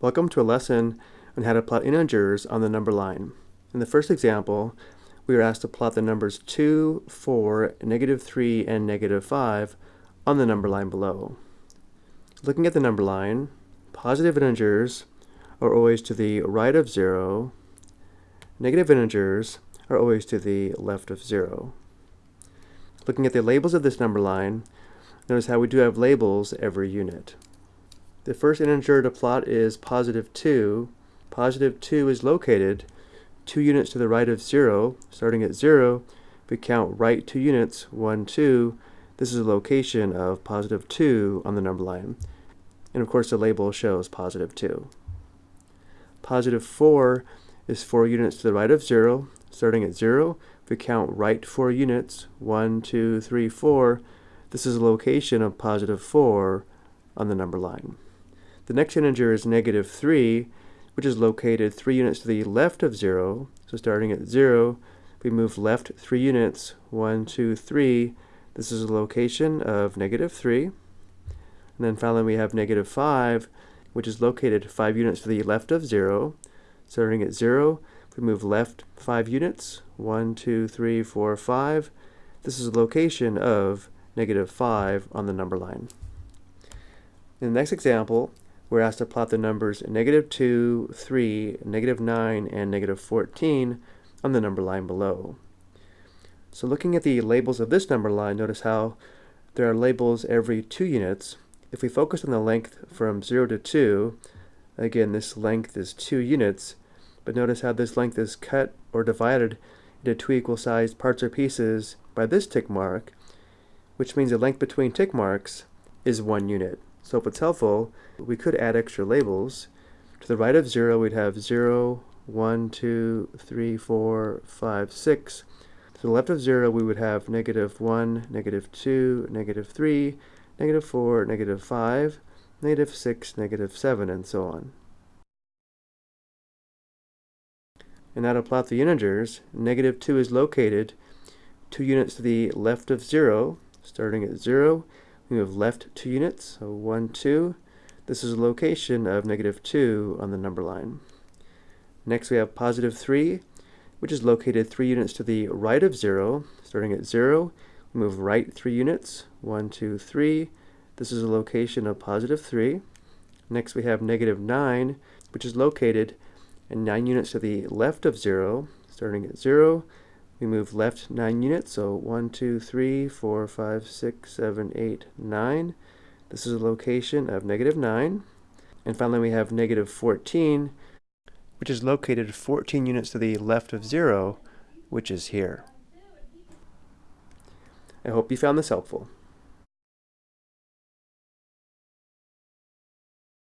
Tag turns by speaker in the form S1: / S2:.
S1: Welcome to a lesson on how to plot integers on the number line. In the first example, we are asked to plot the numbers 2, 4, negative 3, and negative 5 on the number line below. Looking at the number line, positive integers are always to the right of 0, negative integers are always to the left of 0. Looking at the labels of this number line, notice how we do have labels every unit. The first integer to plot is positive 2. Positive 2 is located 2 units to the right of 0. Starting at 0, we count right 2 units, 1, 2. This is the location of positive 2 on the number line. And of course the label shows positive 2. Positive 4 is 4 units to the right of 0. Starting at 0, we count right 4 units, 1, 2, 3, 4. This is the location of positive 4 on the number line. The next integer is negative 3, which is located 3 units to the left of 0. So starting at 0, we move left 3 units, 1, 2, 3. This is a location of negative 3. And then finally we have negative 5, which is located 5 units to the left of 0. Starting at 0, we move left 5 units, 1, 2, 3, 4, 5. This is a location of negative 5 on the number line. In the next example, we're asked to plot the numbers negative 2, 3, negative 9, and negative 14 on the number line below. So looking at the labels of this number line, notice how there are labels every 2 units. If we focus on the length from 0 to 2, again this length is 2 units, but notice how this length is cut or divided into two equal sized parts or pieces by this tick mark, which means the length between tick marks is 1 unit. So if it's helpful, we could add extra labels. To the right of 0, we'd have 0, 1, 2, 3, 4, 5, 6. To the left of 0, we would have negative 1, negative 2, negative 3, negative 4, negative 5, negative 6, negative 7, and so on. And now to plot the integers, negative 2 is located 2 units to the left of 0, starting at 0, we have left 2 units, so 1, 2. This is a location of negative 2 on the number line. Next we have positive 3, which is located 3 units to the right of 0. Starting at 0, we move right 3 units, 1, 2, 3. This is a location of positive 3. Next we have negative 9, which is located and 9 units to the left of 0. Starting at 0, we move left 9 units, so 1, 2, 3, 4, 5, 6, 7, 8, 9. This is a location of negative 9. And finally we have negative 14, which is located 14 units to the left of 0, which is here. I hope you found this helpful.